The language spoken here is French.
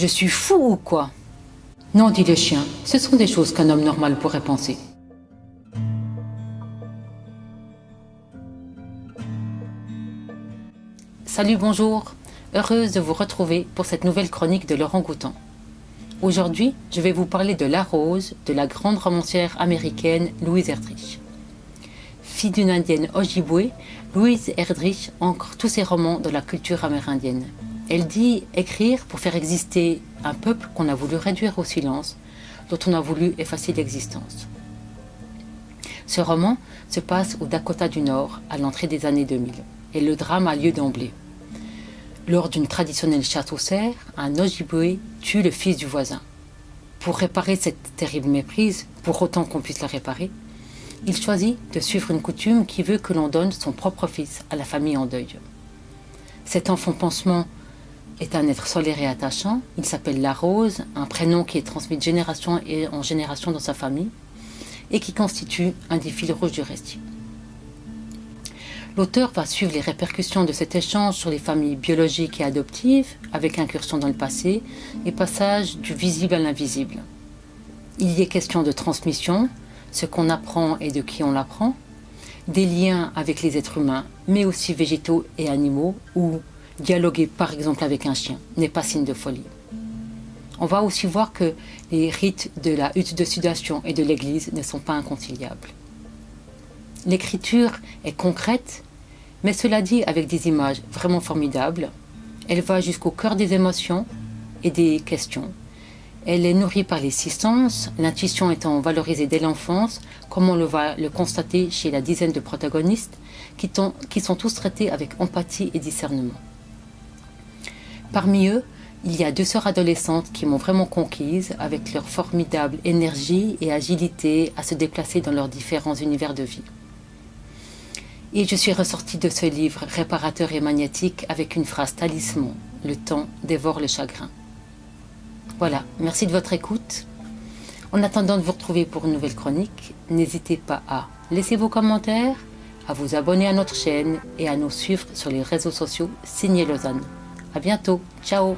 Je suis fou ou quoi? Non, dit le chien, ce sont des choses qu'un homme normal pourrait penser. Salut, bonjour. Heureuse de vous retrouver pour cette nouvelle chronique de Laurent Goutan. Aujourd'hui, je vais vous parler de La Rose de la grande romancière américaine Louise Erdrich. Fille d'une indienne Ojibwe, Louise Erdrich ancre tous ses romans dans la culture amérindienne. Elle dit écrire pour faire exister un peuple qu'on a voulu réduire au silence, dont on a voulu effacer l'existence. Ce roman se passe au Dakota du Nord, à l'entrée des années 2000, et le drame a lieu d'emblée. Lors d'une traditionnelle chasse aux cerfs, un Ojibwe tue le fils du voisin. Pour réparer cette terrible méprise, pour autant qu'on puisse la réparer, il choisit de suivre une coutume qui veut que l'on donne son propre fils à la famille en deuil. Cet enfant pansement est un être solaire et attachant. Il s'appelle La Rose, un prénom qui est transmis de génération en génération dans sa famille et qui constitue un des fils rouges du récit. L'auteur va suivre les répercussions de cet échange sur les familles biologiques et adoptives, avec incursion dans le passé et passage du visible à l'invisible. Il y est question de transmission, ce qu'on apprend et de qui on l'apprend, des liens avec les êtres humains, mais aussi végétaux et animaux, ou dialoguer par exemple avec un chien n'est pas signe de folie. On va aussi voir que les rites de la hutte de sudation et de l'église ne sont pas inconciliables. L'écriture est concrète, mais cela dit avec des images vraiment formidables. Elle va jusqu'au cœur des émotions et des questions. Elle est nourrie par les six sens, l'intuition étant valorisée dès l'enfance, comme on le va le constater chez la dizaine de protagonistes, qui, qui sont tous traités avec empathie et discernement. Parmi eux, il y a deux sœurs adolescentes qui m'ont vraiment conquise avec leur formidable énergie et agilité à se déplacer dans leurs différents univers de vie. Et je suis ressortie de ce livre réparateur et magnétique avec une phrase talisman, le temps dévore le chagrin. Voilà, merci de votre écoute. En attendant de vous retrouver pour une nouvelle chronique, n'hésitez pas à laisser vos commentaires, à vous abonner à notre chaîne et à nous suivre sur les réseaux sociaux Signé Lausanne. A bientôt, ciao